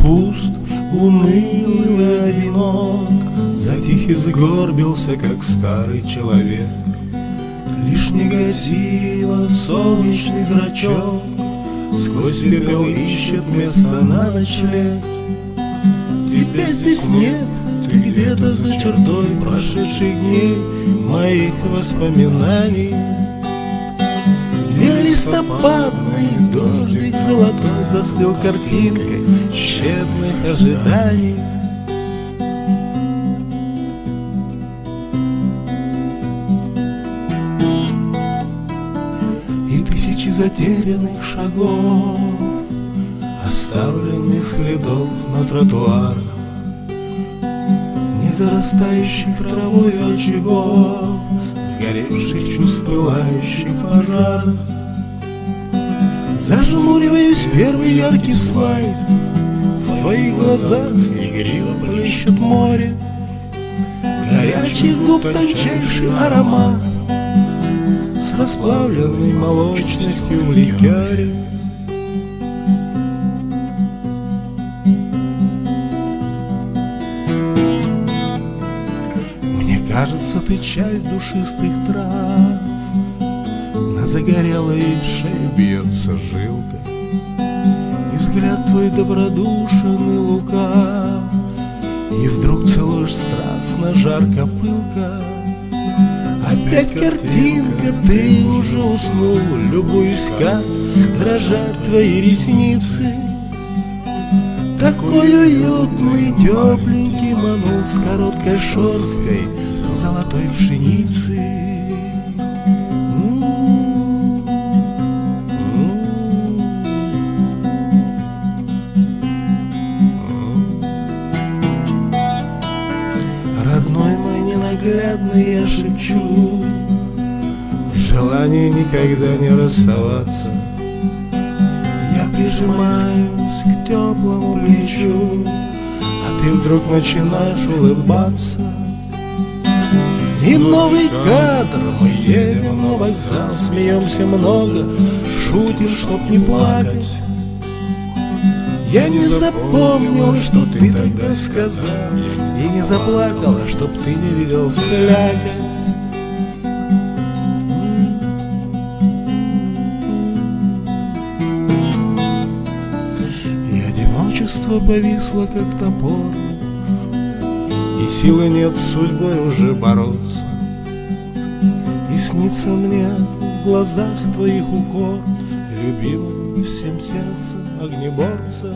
пуст, уныл и одинок, Затих и сгорбился, как старый человек. Лишь негатива солнечный зрачок Сквозь пепел ищет место на ночлег. Тебя здесь нет, ты где-то за чертой прошедших дней Моих воспоминаний. Где листопадный дождик золотой Застыл картинкой тщетных ожиданий. И тысячи затерянных шагов Оставленных следов на тротуарах зарастающих травой очагов Сгоревших чувств пылающих пожарах Зажмуриваюсь первый яркий слайд. В твоих глазах игриво плещет море. Горячих губ тончайший аромат. С расплавленной молочностью в ликере. Мне кажется, ты часть душистых трав загорелой шее бьется жилка И взгляд твой добродушен и лукав. И вдруг целуешь страстно, жарко, пылко. Опять картинка, ты уже уснул. Любуюсь, как дрожат твои ресницы. Такой уютный, тепленький манул С короткой шерсткой золотой пшеницы я шепчу Желание никогда не расставаться. Я прижимаюсь к теплому плечу А ты вдруг начинаешь улыбаться. И новый кадр, мы едем на вокзал Смеемся много, шутим, чтоб не плакать я не запомнил, что ты тогда сказал. И не заплакала, чтоб ты не видел слякоть. И одиночество повисло, как топор. И силы нет с судьбой уже бороться. И снится мне в глазах твоих укор Любимым всем сердцем огнеборца